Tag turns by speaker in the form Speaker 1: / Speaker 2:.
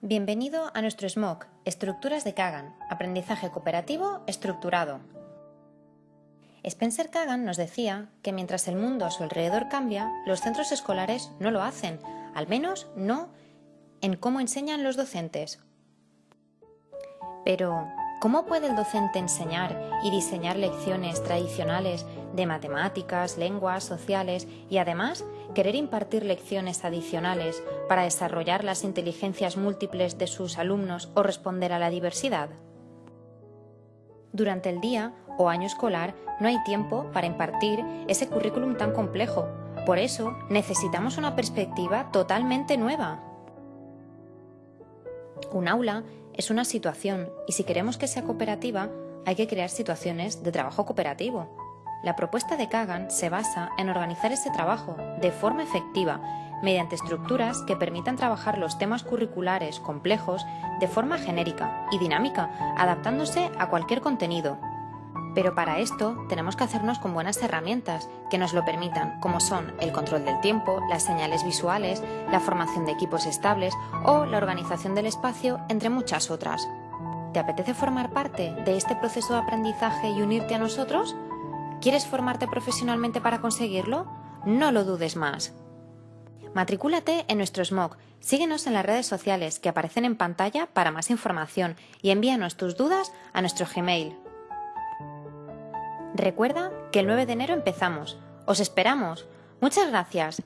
Speaker 1: Bienvenido a nuestro SMOC, Estructuras de Kagan, Aprendizaje Cooperativo Estructurado. Spencer Kagan nos decía que mientras el mundo a su alrededor cambia, los centros escolares no lo hacen, al menos no en cómo enseñan los docentes. Pero, ¿cómo puede el docente enseñar y diseñar lecciones tradicionales de matemáticas, lenguas, sociales y además querer impartir lecciones adicionales para desarrollar las inteligencias múltiples de sus alumnos o responder a la diversidad? Durante el día o año escolar no hay tiempo para impartir ese currículum tan complejo. Por eso necesitamos una perspectiva totalmente nueva. Un aula es una situación y si queremos que sea cooperativa hay que crear situaciones de trabajo cooperativo. La propuesta de Kagan se basa en organizar ese trabajo de forma efectiva mediante estructuras que permitan trabajar los temas curriculares complejos de forma genérica y dinámica, adaptándose a cualquier contenido. Pero para esto tenemos que hacernos con buenas herramientas que nos lo permitan, como son el control del tiempo, las señales visuales, la formación de equipos estables o la organización del espacio, entre muchas otras. ¿Te apetece formar parte de este proceso de aprendizaje y unirte a nosotros? ¿Quieres formarte profesionalmente para conseguirlo? No lo dudes más. Matricúlate en nuestro SMOC, síguenos en las redes sociales que aparecen en pantalla para más información y envíanos tus dudas a nuestro Gmail. Recuerda que el 9 de enero empezamos. ¡Os esperamos! Muchas gracias.